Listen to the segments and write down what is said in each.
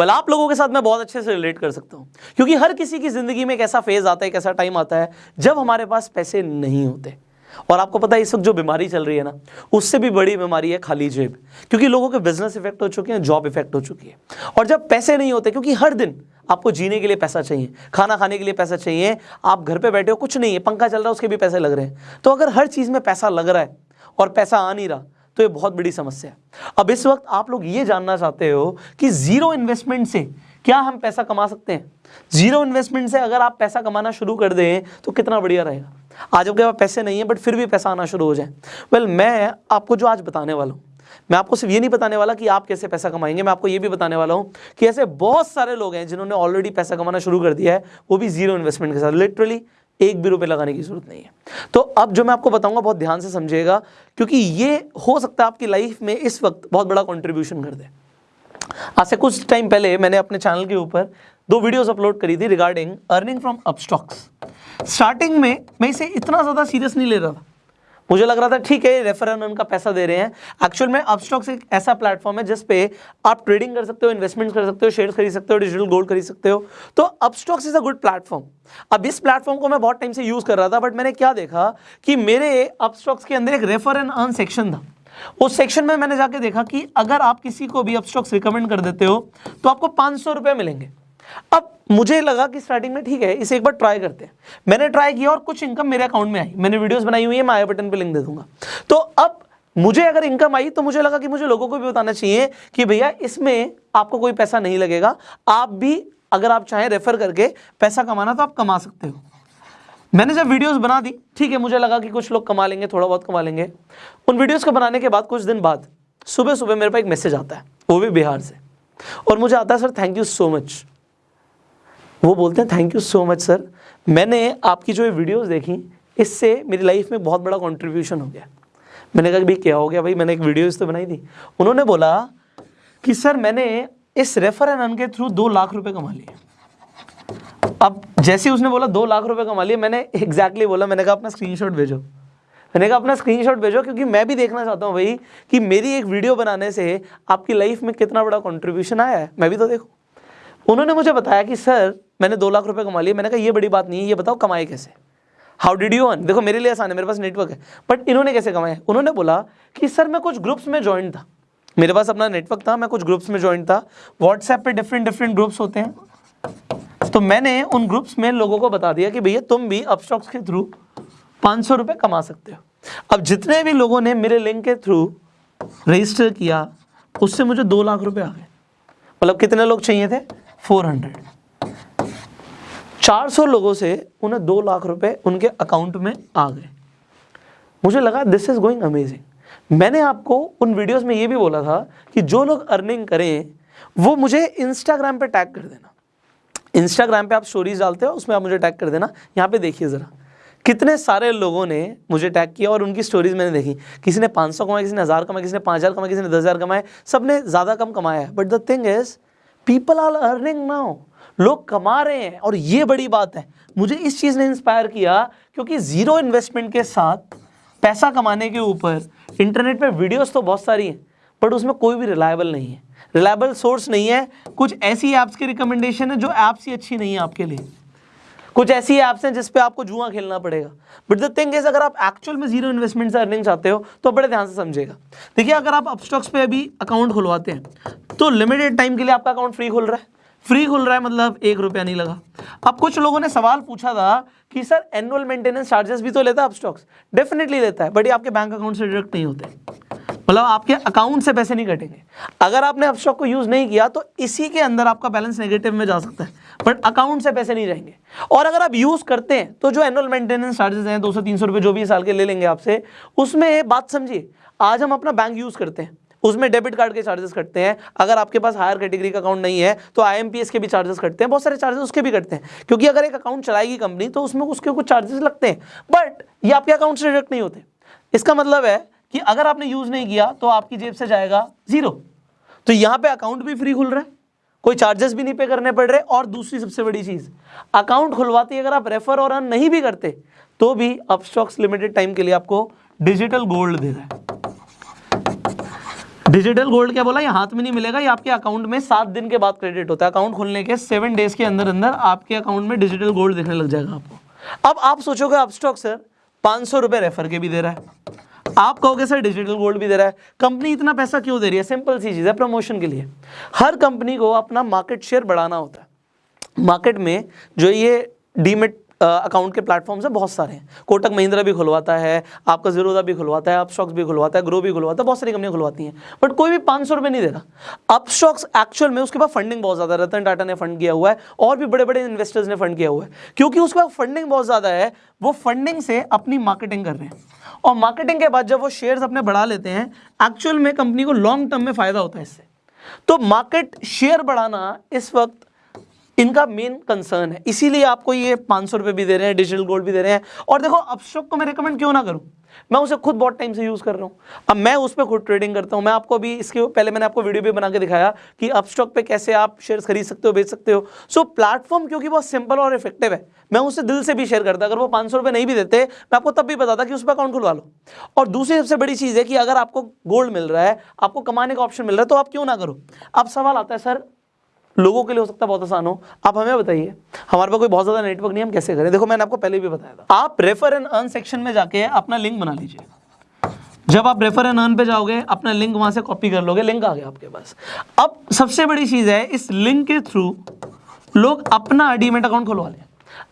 well, आप लोगों के साथ मैं बहुत अच्छे से रिलेट कर सकता हूँ। क्योंकि हर किसी की ज़िंदगी में एक ऐसा फ़ेज़ आता है एक ऐसा टाइम आता है जब हमारे पास पैसे नहीं होते। और आपको पता है इस वक्त जो बीमारी चल रही है ना उससे भी बड़ी बीमारी है खाली जेब। क्योंकि लोगों के बिज़नेस इफ़ेक्ट हो चुके हैं जॉब इफ़ेक्ट हो चुकी है। और जब पैसे नहीं होते क्योंकि हर दिन आपको जीने के लिए पैसा चाहिए खाना खाने के लिए पैसा चाहिए आप घर पे बैठे हो कुछ नहीं है पंखा चल रहा है उसके भी पैसे लग रहे हैं। तो अगर हर चीज़ में पैसा लग रहा है और पैसा आ नहीं रहा तो ये बहुत बड़ी समस्या है। अब इस वक्त आप लोग ये जानना चाहते हो कि ज़ीरो इन्वेस्टमेंट से क्या हम पैसा कमा सकते हैं? ज़ीरो इन्वेस्टमेंट से अगर आप पैसा कमाना शुरू कर दें तो कितना बढ़िया रहेगा। आज आपके पास पैसे नहीं है, बट फिर भी पैसा आना शुरू हो जाए। वेल मैं आपको जो आज बताने वाला हूँ, मैं आपको सिर्फ़ ये नहीं बताने वाला कि आप कैसे पैसा कमाएँगे, मैं आपको ये भी बताने वाला हूँ कि ऐसे बहुत सारे लोग हैं जिन्होंने ऑलरेडी पैसा कमाना शुरू कर दिया है, वो भी ज़ीरो इन्वेस्टमेंट के साथ लिटरली एक भी रुपए लगाने की ज़रूरत नहीं है। तो अब जो मैं आपको बताऊँगा, बहुत ध्यान से समझिएगा, क्योंकि ये हो सकता है आपकी लाइफ में इस वक्त बहुत बड़ा कॉन्ट्रीब्यूशन कर दे। आज से कुछ टाइम पहले मैंने अपने चैनल के ऊपर दो वीडियोस अपलोड करी थी regarding earning from Upstox starting में मैं इसे इतना ज़्यादा सीरियस नहीं ले रहा था। मुझे लग रहा था, ठीक है रेफरल उनका पैसा दे रहे हैं। एक्चुअल में अपस्टॉक्स एक ऐसा प्लेटफॉर्म है जिस पे आप ट्रेडिंग कर सकते हो इन्वेस्टमेंट कर सकते हो शेयर खरीद सकते हो डिजिटल गोल्ड खरीद सकते हो। तो Upstox is a good platform अब इस प्लेटफॉर्म को मैं बहुत टाइम से यूज़ कर रहा था बट मैंने क्या देखा कि मेरे अपस्टॉक्स के अंदर एक रेफर एंड अर्न सेक्शन था। उस सेक्शन में मैंने जाके देखा कि अगर आप किसी को भी अपस्टॉक्स रिकमेंड कर देते हो तो आपको पाँच सौ मिलेंगे। अब मुझे लगा कि स्टार्टिंग में ठीक है, इसे एक बार ट्राई करते हैं। मैंने ट्राई किया और कुछ इनकम मेरे अकाउंट में आई। मैंने वीडियोस बनाई हुई है, मैं आई बटन पे लिंक दे दूँगा। तो अब मुझे अगर इनकम आई तो मुझे लगा कि मुझे लोगों को भी बताना चाहिए कि भैया, इसमें आपको कोई पैसा नहीं लगेगा। आप भी अगर आप चाहें रेफर करके पैसा कमाना तो आप कमा सकते हो। मैंने जब वीडियोस बना दी, ठीक है, मुझे लगा कि कुछ लोग कमा लेंगे, थोड़ा बहुत कमा लेंगे। उन वीडियोस को बनाने के बाद, कुछ दिन बाद सुबह सुबह मेरे पास एक मैसेज आता है, वो भी बिहार से। और मुझे आता है sir thank you so much वो बोलते हैं thank you so much sir मैंने आपकी जो ये वीडियोस देखी, इससे मेरी लाइफ में बहुत बड़ा कंट्रीब्यूशन हो गया। मैंने कहा भाई, क्या हो गया भाई? मैंने एक वीडियो तो बनाई थी। उन्होंने बोला कि सर मैंने इस रेफर एंड अन के थ्रू दो लाख रुपए कमा लिए। अब जैसे उसने बोला, दो लाख रुपए कमा लिए, मैंने एग्जैक्टली exactly बोला, मैंने कहा, अपना स्क्रीनशॉट भेजो। मैंने कहा, अपना स्क्रीनशॉट भेजो, क्योंकि मैं भी देखना चाहता हूँ भाई कि मेरी एक वीडियो बनाने से आपकी लाइफ में कितना बड़ा कंट्रीब्यूशन आया है। मैं भी तो देखूँ। उन्होंने मुझे बताया कि सर मैंने दो लाख रुपए कमा लिए, मैंने कहा, ये बड़ी बात नहीं है, ये बताओ कमाए कैसे? हाउ डिड यू अर्न देखो, मेरे लिए आसान है, मेरे पास नेटवर्क है. बट इन्होंने कैसे कमाया उन्होंने बोला कि, सर, मैं कुछ ग्रुप्स में ज्वाइन था। मेरे पास अपना नेटवर्क था, मैं कुछ ग्रुप्स में ज्वाइन था। व्हाट्सएप पे डिफरेंट डिफरेंट ग्रुप्स होते हैं। तो मैंने उन ग्रुप्स में लोगों को बता दिया कि, भैया, तुम भी अपस्टॉक्स के थ्रू पाँच सौ रुपये कमा सकते हो। अब जितने भी लोगों ने मेरे लिंक के थ्रू रजिस्टर किया, उससे मुझे दो लाख रुपए आ गए। मतलब कितने लोग चाहिए थे? फोर हंड्रेड 400 लोगों से उन्हें दो लाख रुपए उनके अकाउंट में आ गए। मुझे लगा दिस इज़ गोइंग अमेजिंग मैंने आपको उन वीडियोस में ये भी बोला था कि जो लोग अर्निंग करें, वो मुझे इंस्टाग्राम पे टैग कर देना। इंस्टाग्राम पे आप स्टोरीज डालते हो, उसमें आप मुझे टैग कर देना। यहाँ पे देखिए ज़रा, कितने सारे लोगों ने मुझे टैग किया और उनकी स्टोरीज मैंने देखी। किसी ने 500 कमाए, किसी ने हज़ार कमाया किसी ने पाँच हज़ार कमाए, किसी ने दस हज़ार कमाए सबने ज़्यादा कम कमाया है। But the thing is people are earning now लोग कमा रहे हैं। और ये बड़ी बात है। मुझे इस चीज़ ने इंस्पायर किया क्योंकि ज़ीरो इन्वेस्टमेंट के साथ पैसा कमाने के ऊपर इंटरनेट पे वीडियोस तो बहुत सारी हैं बट उसमें कोई भी रिलायबल नहीं है। रिलायबल सोर्स नहीं है। कुछ ऐसी ऐप्स की रिकमेंडेशन है जो ऐप्स ही अच्छी नहीं है आपके लिए। कुछ ऐसी ऐप्स हैं जिस पे आपको जुआ खेलना पड़ेगा। बट द थिंग इज़ अगर आप एक्चुअल में ज़ीरो इन्वेस्टमेंट से अर्निंग चाहते हो तो बड़े ध्यान से समझेगा। देखिए, अगर आप अपस्टॉक्स पे अभी अकाउंट खुलवाते हैं तो लिमिटेड टाइम के लिए आपका अकाउंट फ्री खुल रहा है। फ्री खुल रहा है मतलब एक रुपया नहीं लगा। अब कुछ लोगों ने सवाल पूछा था कि, सर एनुअल मेंटेनेंस चार्जेस भी तो लेता है अपस्टॉक्स डेफिनेटली लेता है बट ये आपके बैंक अकाउंट से डिडक्ट नहीं होते। मतलब आपके अकाउंट से पैसे नहीं कटेंगे। अगर आपने अपस्टॉक को यूज़ नहीं किया तो इसी के अंदर आपका बैलेंस नेगेटिव में जा सकता है बट अकाउंट से पैसे नहीं रहेंगे। और अगर आप यूज़ करते हैं तो जो एनुअल मेंटेनेंस चार्जेस हैं, दो सौ, तीन सौ रुपये जो भी साल के ले लेंगे आपसे, उसमें बात समझिए, आज हम अपना बैंक यूज़ करते हैं। उसमें डेबिट कार्ड के चार्जेस कटते हैं। अगर आपके पास हायर कैटेगरी का अकाउंट नहीं है तो आईएमपीएस के भी चार्जेस कटते हैं, बहुत सारे चार्जेस उसके भी कटते हैं। क्योंकि अगर एक अकाउंट चलाएगी कंपनी तो उसमें उसके कुछ चार्जेस लगते हैं। बट ये आपके अकाउंट से डिडक्ट नहीं होते। इसका मतलब है कि अगर आपने यूज़ नहीं किया तो आपकी जेब से जाएगा ज़ीरो तो यहाँ पे अकाउंट भी फ्री खुल रहा है। कोई चार्जेस भी नहीं पे करने पड़ रहे। और दूसरी सबसे बड़ी चीज़ अकाउंट खुलवाते अगर आप रेफर और अन नहीं भी करते तो भी अपस्टॉक्स लिमिटेड टाइम के लिए आपको डिजिटल गोल्ड दे रहा है। डिजिटल गोल्ड क्या बोला? ये हाथ में नहीं मिलेगा, ये आपके अकाउंट में सात दिन के बाद क्रेडिट होता है। अकाउंट खोलने के सेवन डेज़ के अंदर अंदर आपके अकाउंट में डिजिटल गोल्ड दिखने लग जाएगा आपको। अब आप सोचोगे, अब स्टॉक सर पाँच सौ रुपये रेफर के भी दे रहा है। आप कहोगे, सर डिजिटल गोल्ड भी दे रहा है। कंपनी इतना पैसा क्यों दे रही है? सिंपल सी चीज़ है प्रमोशन के लिए। हर कंपनी को अपना मार्केट शेयर बढ़ाना होता है। मार्केट में जो ये डीमेट अकाउंट के प्लेटफॉर्म्स है, बहुत सारे हैं। कोटक महिंद्रा भी खुलवाता है, आपका जीरोदा भी खुलवाता है अपस्टॉक्स भी खुलवाता है ग्रो भी खुलवाता है, बहुत सारी कंपनियाँ खुलवाती हैं। बट कोई भी पाँच सौ नहीं दे रहा अपस्टॉक्स एक्चुअल में उसके पास फंडिंग बहुत ज़्यादा रतन टाटा ने फंड किया हुआ है, और भी बड़े बड़े इन्वेस्टर्स ने फंड किया हुआ है। क्योंकि उसके पास फंडिंग बहुत ज़्यादा है, वो फंडिंग से अपनी मार्केटिंग कर रहे हैं। और मार्केटिंग के बाद जब वो शेयर्स अपने बढ़ा लेते हैं एक्चुअल में कंपनी को लॉन्ग टर्म में फ़ायदा होता है इससे। तो मार्केट शेयर बढ़ाना इस वक्त इनका मेन कंसर्न है। इसीलिए आपको ये पाँच सौ रुपये भी दे रहे हैं डिजिटल गोल्ड भी दे रहे हैं। और देखो अपस्टॉक को मैं रिकमेंड क्यों ना करूँ? मैं उसे खुद बहुत टाइम से यूज़ कर रहा हूँ। अब मैं उस पर खुद ट्रेडिंग करता हूँ। मैं आपको अभी इसके पहले मैंने आपको वीडियो भी बना के दिखाया कि अपस्टॉक पे कैसे आप शेयर्स खरीद सकते हो, बेच सकते हो। सो प्लेटफॉर्म क्योंकि बहुत सिंपल और इफ़ेक्टिव है। मैं उसे दिल से भी शेयर करता। अगर वो पाँच सौ नहीं भी देते, मैं आपको तब भी बताता कि उस पर अकाउंट खुलवा लो। और दूसरी सबसे बड़ी चीज़ है कि अगर आपको गोल्ड मिल रहा है, आपको कमाने का ऑप्शन मिल रहा है तो आप क्यों ना करो? अब सवाल आता है, सर लोगों के लिए हो सकता है बहुत आसान हो। आप हमें बताइए। हमारे पास कोई बहुत ज़्यादा नेटवर्क नहीं हम कैसे करें? देखो, मैंने आपको पहले भी बताया था। आप रेफर एंड अर्न सेक्शन में जाके अपना लिंक बना लीजिए। जब आप रेफर एंड अर्न पे जाओगे, अपना लिंक वहाँ से कॉपी कर लोगे लिंक आ गया आपके पास। अब सबसे बड़ी चीज़ है, इस लिंक के थ्रू लोग अपना डीमेट अकाउंट खुलवा लें।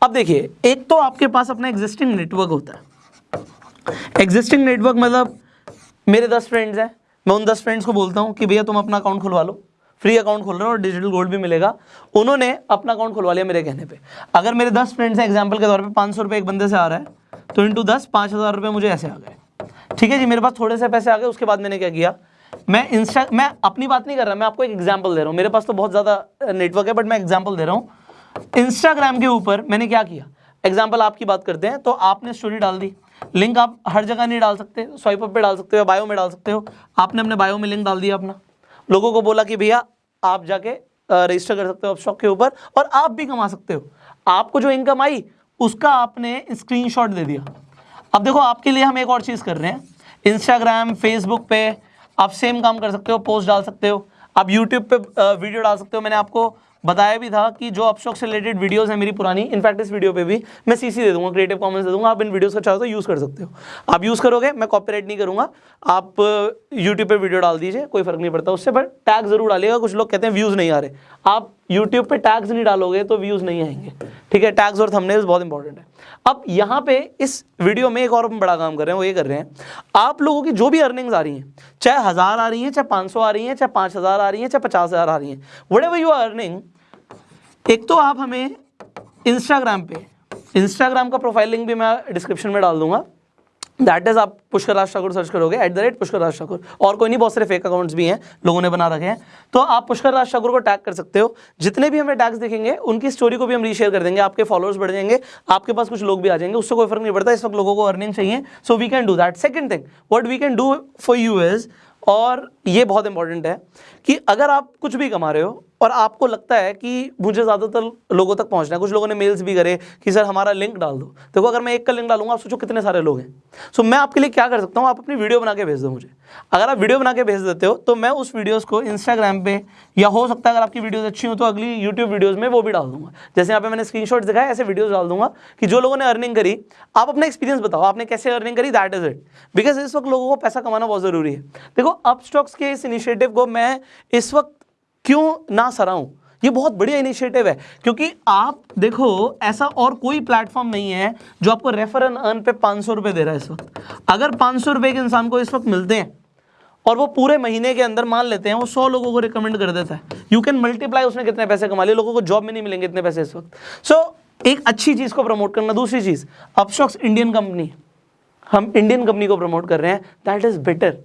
अब देखिए, एक तो आपके पास अपना एग्जिस्टिंग नेटवर्क होता है। एग्जिस्टिंग नेटवर्क मतलब मेरे दस फ्रेंड्स हैं। मैं उन दस फ्रेंड्स को बोलता हूँ कि, भैया, तुम अपना अकाउंट खुलवा लो। फ्री अकाउंट खोल रहे हो और डिजिटल गोल्ड भी मिलेगा। उन्होंने अपना अकाउंट खुलवा लिया मेरे कहने पे। अगर मेरे दस फ्रेंड्स हैं एग्ज़ाम्पल के तौर पे पाँच सौ रुपये एक बंदे से आ रहा है तो इंटू दस, पाँच हज़ार रुपये मुझे ऐसे आ गए। ठीक है जी, मेरे पास थोड़े से पैसे आ गए, उसके बाद मैंने क्या किया? मैं इंस्टा मैं अपनी बात नहीं कर रहा, मैं आपको एक एग्ज़ाम्पल दे रहा हूँ। मेरे पास तो बहुत ज़्यादा नेटवर्क है बट मैं एग्ज़ाम्पल दे रहा हूँ। इंस्टाग्राम के ऊपर मैंने क्या किया? एग्ज़ाम्पल आपकी बात करते हैं तो आपने स्टोरी डाल दी। लिंक आप हर जगह नहीं डाल सकते स्वाइप अप पे डाल सकते हो बायो में डाल सकते हो। आपने अपने बायो में लिंक डाल दिया अपना। लोगों को बोला कि भैया, आप जाके रजिस्टर कर सकते हो आप स्टॉक के ऊपर और आप भी कमा सकते हो। आपको जो इनकम आई, उसका आपने स्क्रीनशॉट दे दिया। अब देखो, आपके लिए हम एक और चीज़ कर रहे हैं। इंस्टाग्राम फेसबुक पे आप सेम काम कर सकते हो पोस्ट डाल सकते हो। आप यूट्यूब पे वीडियो डाल सकते हो। मैंने आपको बताया भी था कि जो अपस्टॉक से रिलेटेड वीडियोस हैं मेरी पुरानी इनफैक्ट इस वीडियो पे भी मैं सीसी दे दूँगा क्रिएटिव कॉमेंट्स दे दूँगा। आप इन वीडियोस का चाहो तो यूज़ कर सकते हो। आप यूज़ करोगे, मैं कॉपीराइट नहीं करूँगा। आप यूट्यूब पे वीडियो डाल दीजिए, कोई फ़र्क नहीं पड़ता उससे पर टैग ज़रूर डालिएगा। कुछ लोग कहते हैं व्यूज़ नहीं आ रहे। आप यूट्यूब पर टैग्स नहीं डालोगे तो व्यूज़ नहीं आएँगे। ठीक है टैग्स और थंबनेल्स बहुत इंपॉर्टेंट है। अब यहाँ पे इस वीडियो में एक और बड़ा काम कर रहे हैं, वो ये कर रहे हैं। आप लोगों की जो भी अर्निंग्स आ रही हैं, चाहे हज़ार आ रही हैं, चाहे पाँच सौ आ रही हैं, चाहे पाँच हज़ार आ रही हैं, चाहे पचास हज़ार आ रही हैं whatever you are earning एक तो आप हमें इंस्टाग्राम पे इंस्टाग्राम का प्रोफ़ाइल लिंक भी मैं डिस्क्रिप्शन में डाल दूँगा। दैट इज़ आप पुष्कर राज ठाकुर सर्च करोगे at the rate Pushkar Raj Thakur. और कोई नहीं, बहुत सारे फेक अकाउंट्स भी हैं, लोगों ने बना रखे हैं। तो आप पुष्कर राज ठाकुर को टैग कर सकते हो। जितने भी हमें टैग्स देखेंगे, उनकी स्टोरी को भी हम रीशेयर कर देंगे, आपके फॉलोअर्स बढ़ जाएँगे, आपके पास कुछ लोग भी आ जाएँगे, उससे कोई फ़र्क नहीं पड़ता, इस वक्त लोगों को अर्निंग चाहिए। So we can do that second thing what we can do for you is और ये बहुत इंपॉर्टेंट है, कि अगर आप कुछ भी कमा रहे हो और आपको लगता है कि मुझे ज़्यादातर लोगों तक पहुँचना है। कुछ लोगों ने मेल्स भी करे कि, सर, हमारा लिंक डाल दो। देखो, अगर मैं एक का लिंक डालूँगा, आप सोचो कितने सारे लोग हैं। सो मैं आपके लिए क्या कर सकता हूँ? आप अपनी वीडियो बना के भेज दो मुझे। अगर आप वीडियो बना के भेज देते हो तो मैं उस वीडियोज़ को इंस्टाग्राम पे, या हो सकता है अगर आपकी वीडियोज़ अच्छी हो तो अगली यूट्यूब वीडियोज़ में वो भी डाल दूँगा। जैसे यहाँ पे मैंने स्क्रीन दिखाया ऐसे वीडियोज़ डाल दूँगा कि जो लोगों ने अर्निंग करी, आप अपना एक्सपीरियंस बताओ, आपने कैसे अर्निंग करी दैट इज़ इट बिकॉज़ इस वक्त लोगों को पैसा कमाना बहुत ज़रूरी है। देखो अप स्टॉक्स के इस इनिशिएटिव को मैं इस वक्त क्यों ना सराऊँ? ये बहुत बढ़िया इनिशिएटिव है क्योंकि आप देखो ऐसा और कोई प्लेटफॉर्म नहीं है जो आपको रेफर एंड अर्न पे पाँच सौ रुपये दे रहा है इस वक्त। अगर पाँच सौ रुपये के इंसान को इस वक्त मिलते हैं और वो पूरे महीने के अंदर मान लेते हैं वो सौ लोगों को रिकमेंड कर देता है। यू कैन मल्टीप्लाई उसने कितने पैसे कमा लिए लोगों को जॉब में नहीं मिलेंगे इतने पैसे इस वक्त। सो so, एक अच्छी चीज़ को प्रमोट करना। दूसरी चीज़ अपस्टॉक्स इंडियन कंपनी हम इंडियन कंपनी को प्रमोट कर रहे हैं। That is better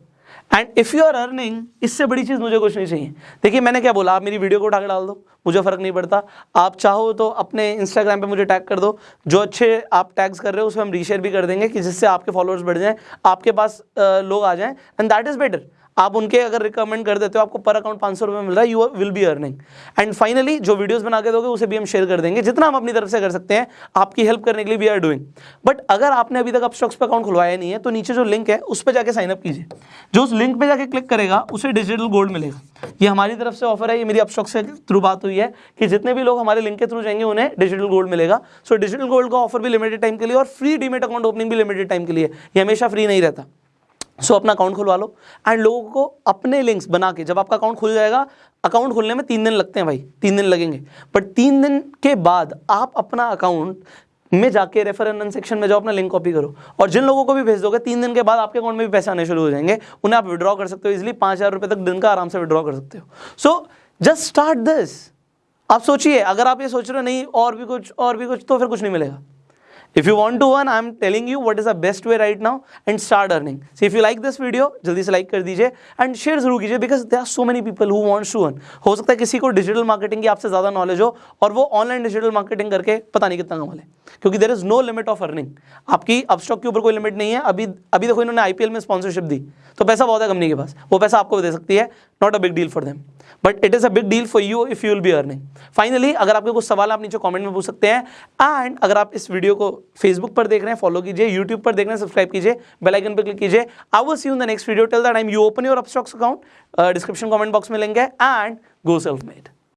and if you are earning इससे बड़ी चीज़ मुझे कुछ नहीं चाहिए। देखिए, मैंने क्या बोला, आप मेरी वीडियो को उठा के डाल दो, मुझे फ़र्क नहीं पड़ता। आप चाहो तो अपने इंस्टाग्राम पे मुझे टैग कर दो। जो अच्छे आप टैग्स कर रहे हो, उसमें हम रीशेयर भी कर देंगे कि जिससे आपके फॉलोअर्स बढ़ जाएँ, आपके पास लोग आ जाएँ। एंड दैट इज़ बेटर आप उनके अगर रिकमेंड कर देते हो, आपको पर अकाउंट पाँच सौ रुपये मिल रहा है you will be earning and finally जो वीडियोस बना के दोगे, उसे भी हम शेयर कर देंगे। जितना हम अपनी तरफ़ से कर सकते हैं, आपकी हेल्प करने के लिए वी आर डूइंग बट अगर आपने अभी तक अपस्टॉक्स पर अकाउंट खुलवाया नहीं है तो नीचे जो लिंक है, उस पर जाकर साइनअप कीजिए। जो उस लिंक पर जाकर क्लिक करेगा, उसे डिजिटल गोल्ड मिलेगा। ये हमारी तरफ़ से ऑफ़र है, ये मेरी अपस्टॉक्स से थ्रू बात हुई है कि जितने भी लोग हमारे लिंक के थ्रू जाएँगे, उन्हें डिजिटल गोल्ड मिलेगा। सो डिजिटल गोल्ड का ऑफ़र भी लिमिटेड टाइम के लिए और फ्री डीमेट अकाउंट ओपनिंग भी लिमिटेड टाइम के लिए ये हमेशा फ्री नहीं रहता। सो so, अपना अकाउंट खुलवा लो। एंड लोगों को अपने लिंक्स बना के जब आपका अकाउंट खुल जाएगा अकाउंट खुलने में तीन दिन लगते हैं भाई तीन दिन लगेंगे। बट तीन दिन के बाद आप अपना अकाउंट में जाके रेफर एंड सेक्शन में जाओ अपना लिंक कॉपी करो। और जिन लोगों को भी भेज दोगे तीन दिन के बाद आपके अकाउंट में भी पैसे आने शुरू हो जाएँगे। उन्हें आप विड्रॉ कर सकते हो इसलिए पाँच हज़ार रुपये तक दिन का आराम से विड्रॉ कर सकते हो। सो जस्ट स्टार्ट दिस आप सोचिए अगर आप ये सोच रहे हो नहीं और भी कुछ और भी कुछ तो फिर कुछ नहीं मिलेगा। If you want to earn, I am telling you what is the best way right now and start earning. So if you like this video, जल्दी से like कर दीजिए and share ज़रूर कीजिए because there are so many people who wants to earn. हो सकता है किसी को डिजिटल मार्केटिंग की आपसे ज़्यादा नॉलेज हो और वो ऑनलाइन डिजिटल मार्केटिंग करके पता नहीं कितना कमा ले। क्योंकि there is no limit of earning आपकी अपस्टॉक के ऊपर कोई लिमिट नहीं है। अभी अभी देखो इन्होंने आईपीएल में स्पॉन्सरशिप दी। तो पैसा बहुत है कंपनी के पास। वो पैसा आपको दे सकती है। Not a big deal for them but it is a big deal for you if you will be earning finally अगर आपके कुछ सवाल आप नीचे कमेंट में पूछ सकते हैं एंड अगर आप इस वीडियो को फेसबुक पर देख रहे हैं फॉलो कीजिए यूट्यूब पर देख रहे हैं सब्सक्राइब कीजिए बेल आइकन पर क्लिक कीजिए आई वो see you the next video tell the time you open your Upstox account description comment box में लेंगे एंड गो सेल्फ मेड